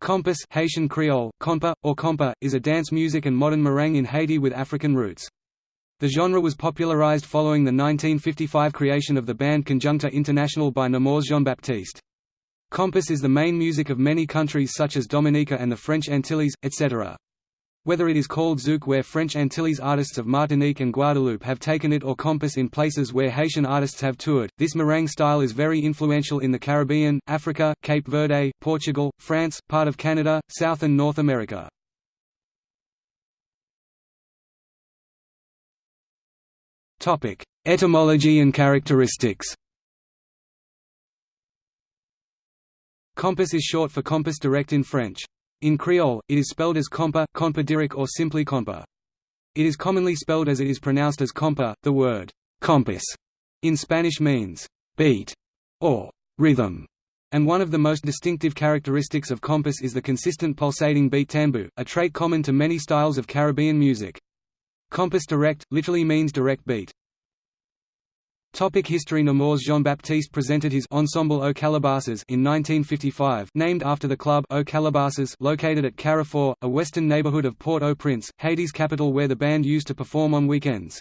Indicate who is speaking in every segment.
Speaker 1: Compas Haitian Creole, compa, or compa, is a dance music and modern meringue in Haiti with African roots. The genre was popularized following the 1955 creation of the band Conjunto International by Nemours Jean-Baptiste. Compas is the main music of many countries such as Dominica and the French Antilles, etc. Whether it is called zouk where French Antilles artists of Martinique and Guadeloupe have taken it or compas in places where Haitian artists have toured, this meringue style is very influential in the Caribbean, Africa, Cape Verde, Portugal, France, part of Canada, South and North America. Etymology and characteristics Compass is short for Compas direct in French. In Creole, it is spelled as compa, compa or simply compa. It is commonly spelled as it is pronounced as compa. The word compás in Spanish means beat or rhythm, and one of the most distinctive characteristics of compas is the consistent pulsating beat tambu, a trait common to many styles of Caribbean music. Compas direct, literally means direct beat. Topic history Nemours Jean-Baptiste presented his Ensemble aux Callebasses in 1955 named after the club Aux Callebasses located at Carrefour, a western neighborhood of Port-au-Prince, Haiti's capital where the band used to perform on weekends.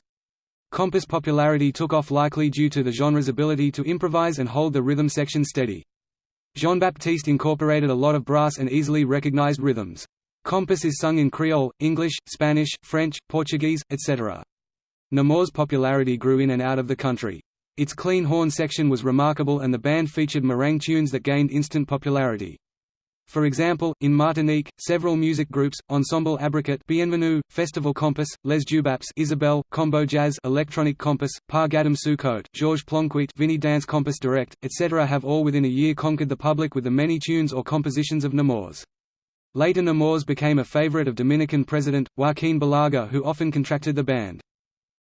Speaker 1: Compass popularity took off likely due to the genre's ability to improvise and hold the rhythm section steady. Jean-Baptiste incorporated a lot of brass and easily recognized rhythms. Compass is sung in Creole, English, Spanish, French, Portuguese, etc. Nemours' popularity grew in and out of the country. Its clean horn section was remarkable and the band featured meringue tunes that gained instant popularity. For example, in Martinique, several music groups, Ensemble Abricote Bienvenue, Festival Compass, Les Jubaps Isabelle, Combo Jazz Electronic Compass, Par Gadam Sucote, Georges Plonquit Vinny Dance Compas Direct, etc. have all within a year conquered the public with the many tunes or compositions of Nemours. Later Nemours became a favorite of Dominican president, Joaquin Balaguer who often contracted the band.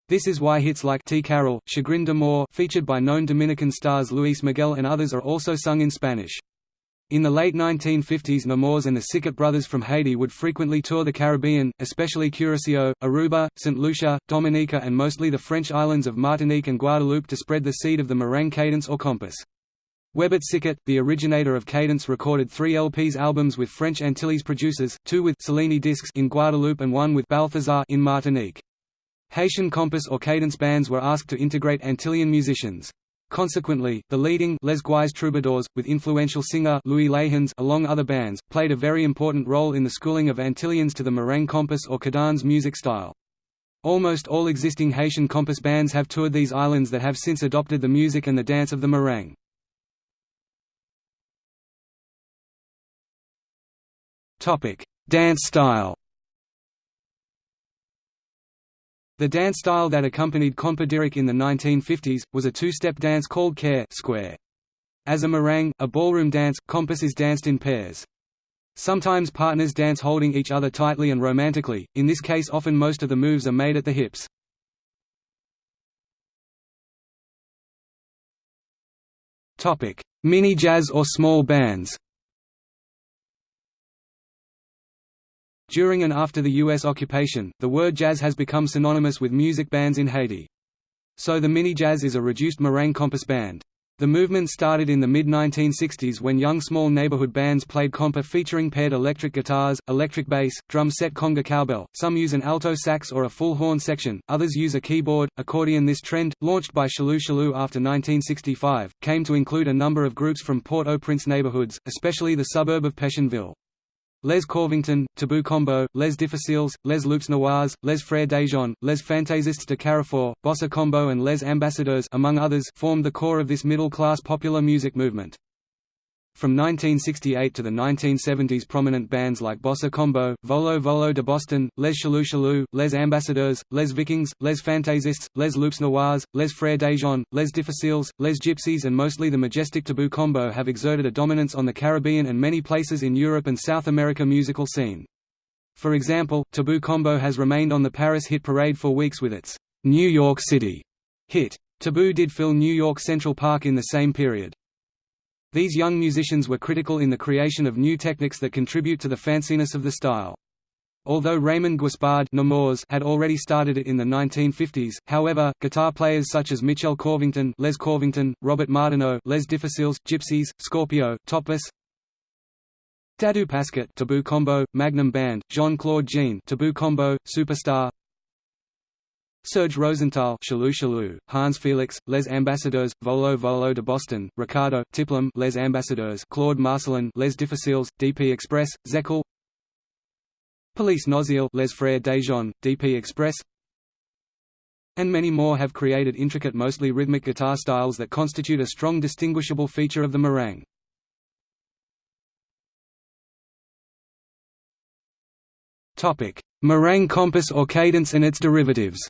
Speaker 1: This is why hits like T. Carol, Chagrin d'Amour featured by known Dominican stars Luis Miguel and others are also sung in Spanish. In the late 1950s Nemours and the Sicot brothers from Haiti would frequently tour the Caribbean, especially Curaçao, Aruba, St. Lucia, Dominica and mostly the French islands of Martinique and Guadeloupe to spread the seed of the meringue cadence or compass. Webert Sicot, the originator of cadence recorded three LPs albums with French Antilles producers, two with Cellini discs in Guadeloupe and one with Balthazar in Martinique. Haitian compas or cadence bands were asked to integrate Antillean musicians. Consequently, the leading Les Guys Troubadours, with influential singer Louis Lahens along other bands, played a very important role in the schooling of Antillians to the meringue compas or cadence music style. Almost all existing Haitian compas bands have toured these islands that have since adopted the music and the dance of the meringue. Dance style The dance style that accompanied compa direct in the 1950s, was a two-step dance called care square. As a meringue, a ballroom dance, compas is danced in pairs. Sometimes partners dance holding each other tightly and romantically, in this case often most of the moves are made at the hips. Mini jazz or small bands During and after the U.S. occupation, the word jazz has become synonymous with music bands in Haiti. So the mini jazz is a reduced meringue compas band. The movement started in the mid-1960s when young small neighborhood bands played compa featuring paired electric guitars, electric bass, drum set conga cowbell, some use an alto sax or a full horn section, others use a keyboard, accordion This trend, launched by Shleu Shleu after 1965, came to include a number of groups from Port-au-Prince neighborhoods, especially the suburb of Pétionville. Les Corvington, Tabou Combo, Les Difficiles, Les Loups Noirs, Les Frères Déjean, Les Fantaisistes de Carrefour, Bossa Combo and Les Ambassadeurs among others formed the core of this middle-class popular music movement. From 1968 to the 1970s prominent bands like Bossa Combo, Volo Volo de Boston, Les Shleu Shleu, Les Ambassadeurs, Les Vikings, Les Fantaisistes, Les Loups Noirs, Les Frères Déjean, Les Difficiles, Les Gypsies and mostly the majestic Tabou Combo have exerted a dominance on the Caribbean and many places in Europe and South America musical scene. For example, Tabou Combo has remained on the Paris hit parade for weeks with its New York City hit. Tabou did fill New York Central Park in the same period. These young musicians were critical in the creation of new techniques that contribute to the fanciness of the style. Although Raymond Guispard had already started it in the 1950s, however, guitar players such as Michel Corvington, Les Corvington, Robert Martineau, Les Difficiles, Gypsies, Scorpio, Topless, Dadou Pasquet Tabou Combo, Magnum Band, Jean-Claude Jean Tabou Combo, Superstar Serge Rosenthal Shleu Shleu, Hans Felix, Les Ambassadeurs, Volo Volo de Boston, Ricardo, Tiplum Les Ambassadeurs Claude Marcelin Les Difficiles, DP Express, Zekel Police Noziel Les Frères Déjean, DP Express. And many more have created intricate mostly rhythmic guitar styles that constitute a strong distinguishable feature of the meringue. Meringue compass or cadence and its derivatives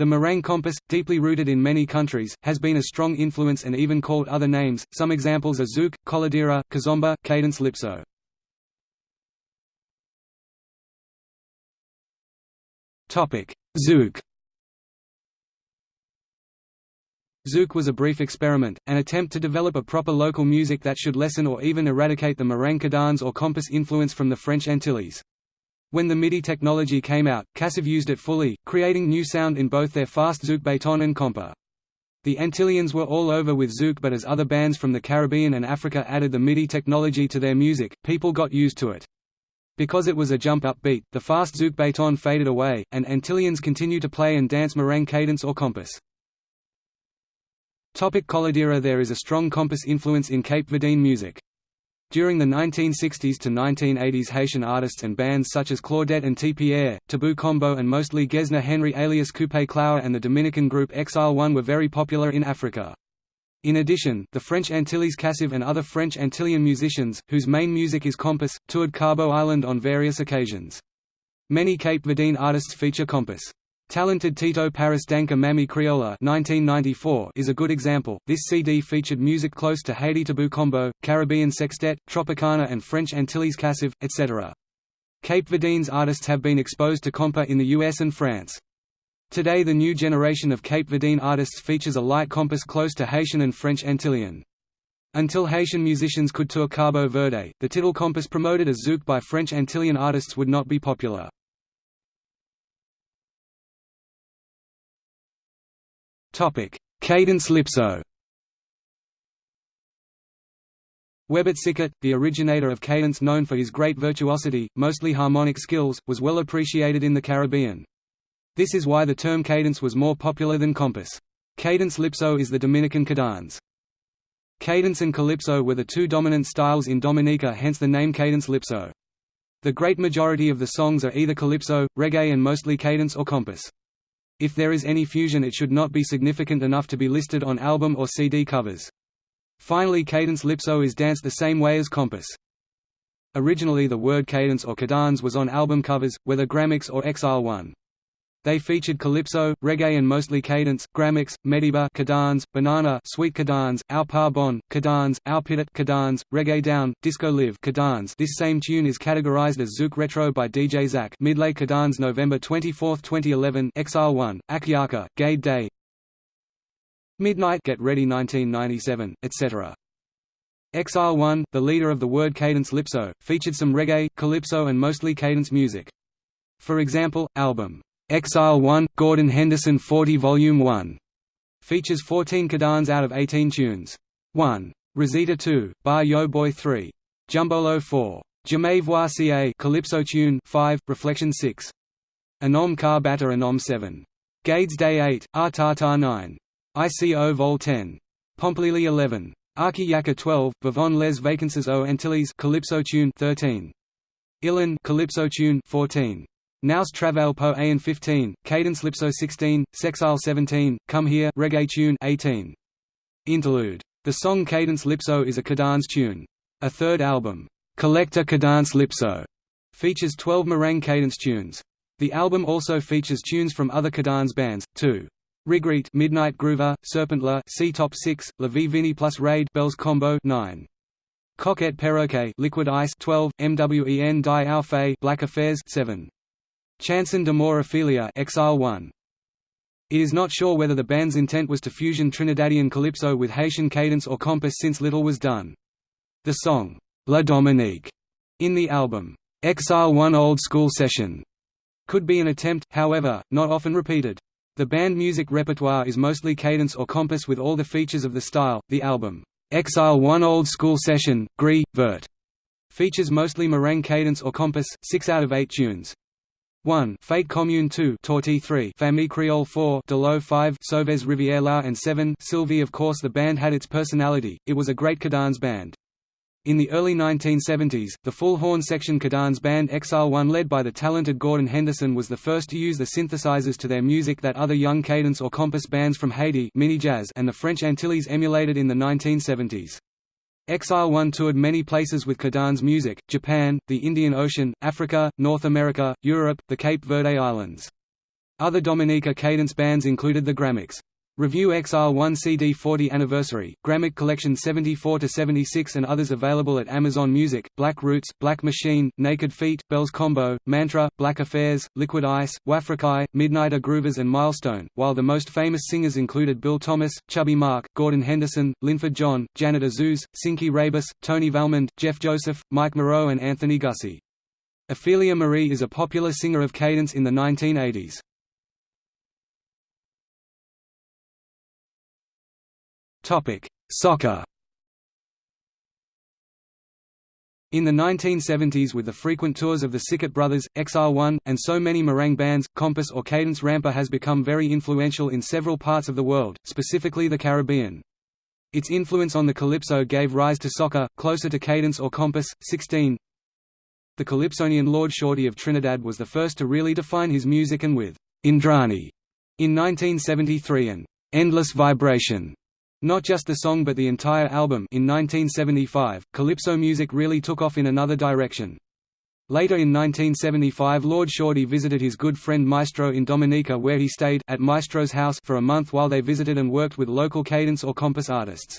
Speaker 1: The meringue compas, deeply rooted in many countries, has been a strong influence and even called other names, some examples are zouk, coladera, kizomba, cadence calypso. Zouk Zouk was a brief experiment, an attempt to develop a proper local music that should lessen or even eradicate the cadence or compas influence from the French Antilles. When the MIDI technology came out, Kassav used it fully, creating new sound in both their fast zouk baton and compa. The Antillians were all over with zouk but as other bands from the Caribbean and Africa added the MIDI technology to their music, people got used to it. Because it was a jump-up beat, the fast zouk baton faded away, and Antillians continue to play and dance meringue cadence or compas. Topic Coladera There is a strong compas influence in Cape Verdean music. During the 1960s to 1980s Haitian artists and bands such as Claudette and T. Pierre, Tabou Combo and mostly Gesner Henry alias Coupé Cloué and the Dominican group Exile One were very popular in Africa. In addition, the French Antilles Kassav and other French Antillean musicians, whose main music is compas, toured Cabo Island on various occasions. Many Cape Verdean artists feature compas. Talented Tito Paris Danka Mami Criolla 1994 is a good example. This CD featured music close to Haiti Tabou Combo, Caribbean Sextet, Tropicana and French Antilles Kassav, etc. Cape Verdean's artists have been exposed to compa in the US and France. Today the new generation of Cape Verdean artists features a light compas close to Haitian and French Antillean. Until Haitian musicians could tour Cabo Verde, the title compas promoted as zouk by French Antillean artists would not be popular. Topic: Cadence calypso. Webert Sicot, the originator of cadence known for his great virtuosity, mostly harmonic skills, was well appreciated in the Caribbean. This is why the term cadence was more popular than compass. Cadence calypso is the Dominican cadence. Cadence and calypso were the two dominant styles in Dominica hence the name cadence calypso. The great majority of the songs are either calypso, reggae and mostly cadence or compas. If there is any fusion it should not be significant enough to be listed on album or CD covers. Finally cadence calypso is danced the same way as compass. Originally the word cadence or cadans was on album covers, whether Grammacks or Exile 1. They featured calypso, reggae and mostly cadence, Grammacks, Mediba cadans, banana sweet cadans, Au Par Bon, cadans, Au Pitot cadans, Reggae Down, Disco Live cadans This same tune is categorized as Zouk Retro by DJ Zach Midlay cadans November 24, 2011 Exile 1, Akiaka, Gade Day. Midnight Get Ready 1997, etc. Exile 1, the leader of the word cadence calypso, featured some reggae, calypso and mostly cadence music. For example, album Exile 1, Gordon Henderson 40 Volume 1. Features 14 cadans out of 18 tunes. 1. Rosita 2, Bar Yo Boy 3. Jumbolo 4. Jamais voir ca Calypso tune 5, Reflection 6. Anom Car Anom 7. Gades Day 8, Ah Ta 9. ICO Vol 10. Pomplili 11. Arki Yaka 12, Vivon les Vacances O Antilles Calypso tune 13. Ilan Calypso tune 14. Nous Travail Po An 15, Cadence Lipso 16, Sexile 17, Come Here Reggae tune 18. Interlude. The song Cadence Lipso is a cadence tune. A third album, Collector Cadence Lipso, features 12 meringue cadence tunes. The album also features tunes from other cadence bands, too. Rigreet Midnight Groover, Serpentla C Top 6, La Vie Vini plus Raid Bells Combo 9. Coquette Perroquet Liquid Ice 12, MWEN Die Auf Black Affairs 7. Chanson d'amour Ophelia Exile 1. It is not sure whether the band's intent was to fusion Trinidadian calypso with Haitian cadence or compass since little was done. The song, La Dominique, in the album, Exile 1 Old School Session, could be an attempt, however, not often repeated. The band music repertoire is mostly cadence or compass with all the features of the style. The album, Exile 1 Old School Session, Gris, Vert. Features mostly merengue cadence or compass, 6 out of 8 tunes. 1 Fate Commune 2 Torti 3 Famille Creole 4 Delo 5 Sauves Rivière and 7 Sylvie Of course the band had its personality, it was a great cadence band. In the early 1970s, the full horn section Cadence band Exile 1 led by the talented Gordon Henderson was the first to use the synthesizers to their music that other young cadence or compas bands from Haiti mini jazz and the French Antilles emulated in the 1970s. Exile 1 toured many places with Cadence music, Japan, the Indian Ocean, Africa, North America, Europe, the Cape Verde Islands. Other Dominica cadence bands included the Grammacks. Review Exile 1 CD 40 Anniversary, Gramic Collection 74–76 and others available at Amazon Music, Black Roots, Black Machine, Naked Feet, Bells Combo, Mantra, Black Affairs, Liquid Ice, Wafrikai, Midnighter Groovers and Milestone, while the most famous singers included Bill Thomas, Chubby Mark, Gordon Henderson, Linford John, Janet Azuz, Cinky Rabus, Tony Valmond, Jeff Joseph, Mike Moreau and Anthony Gussie. Ophelia Marie is a popular singer of cadence in the 1980s. Topic: Soca. In the 1970s with the frequent tours of the Sicot Brothers, Exile 1, and so many merengue bands, Compass or cadence rampa has become very influential in several parts of the world, specifically the Caribbean. Its influence on the calypso gave rise to soca, closer to cadence or Compass, 16. The calypsonian Lord Shorty of Trinidad was the first to really define his music and with Indrani in 1973 and Endless Vibration not just the song but the entire album in 1975, calypso music really took off in another direction. Later in 1975 Lord Shorty visited his good friend Maestro in Dominica where he stayed at Maestro's house for a month while they visited and worked with local cadence or compass artists.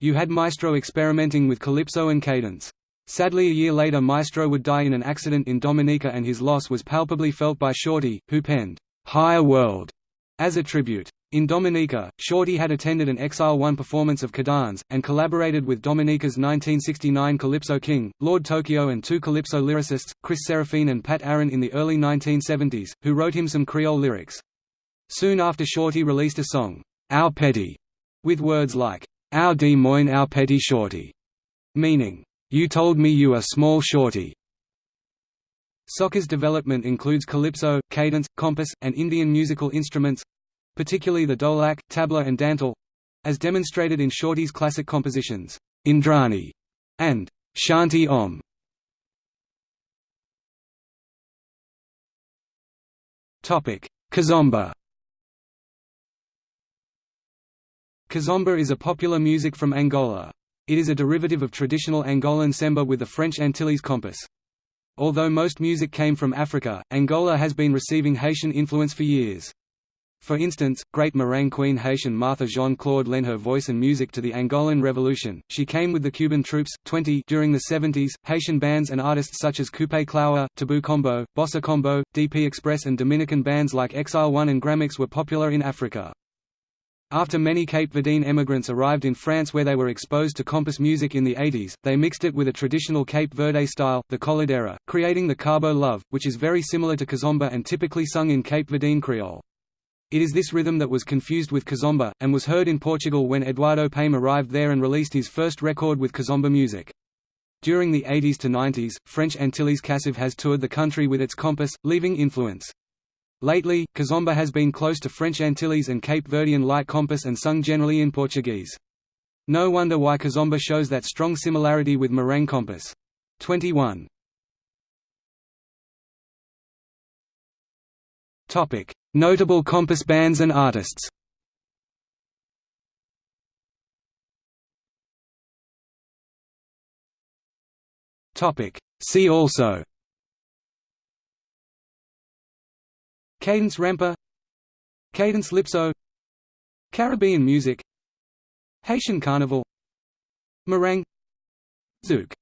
Speaker 1: You had Maestro experimenting with calypso and cadence. Sadly a year later Maestro would die in an accident in Dominica and his loss was palpably felt by Shorty, who penned, "'Higher World' as a tribute. In Dominica, Shorty had attended an Exile 1 performance of Cadence, and collaborated with Dominica's 1969 Calypso King, Lord Tokyo and two Calypso lyricists, Chris Seraphine and Pat Aaron in the early 1970s, who wrote him some Creole lyrics. Soon after Shorty released a song, Our Petty, with words like, Our de moine our petty shorty, meaning, You told me you are small shorty. Soca's development includes calypso, cadence, compass, and Indian musical instruments, particularly the dholak, tabla and dantal as demonstrated in Shorty's classic compositions, Indrani and Shanti Om. Kizomba Kizomba is a popular music from Angola. It is a derivative of traditional Angolan semba with the French Antilles compass. Although most music came from Africa, Angola has been receiving Haitian influence for years. For instance, great merengue queen Haitian Martha Jean-Claude lent her voice and music to the Angolan Revolution. She came with the Cuban troops, 20 during the 70s. Haitian bands and artists such as Coupé Cloué, Tabou Combo, Bossa Combo, DP Express and Dominican bands like Exile One and Grammacks were popular in Africa. After many Cape Verdean emigrants arrived in France where they were exposed to compas music in the 80s, they mixed it with a traditional Cape Verde style, the coladera, creating the Cabo Love, which is very similar to kizomba and typically sung in Cape Verdean Creole. It is this rhythm that was confused with kizomba, and was heard in Portugal when Eduardo Paim arrived there and released his first record with kizomba music. During the 80s to 90s, French Antilles Kassav has toured the country with its compass, leaving influence. Lately, kizomba has been close to French Antilles and Cape Verdean light compass and sung generally in Portuguese. No wonder why kizomba shows that strong similarity with merengue compass. 21. Notable Compass bands and artists. See also. Cadence rampa. Cadence Lipso. Caribbean music. Haitian Carnival. Merengue Zouk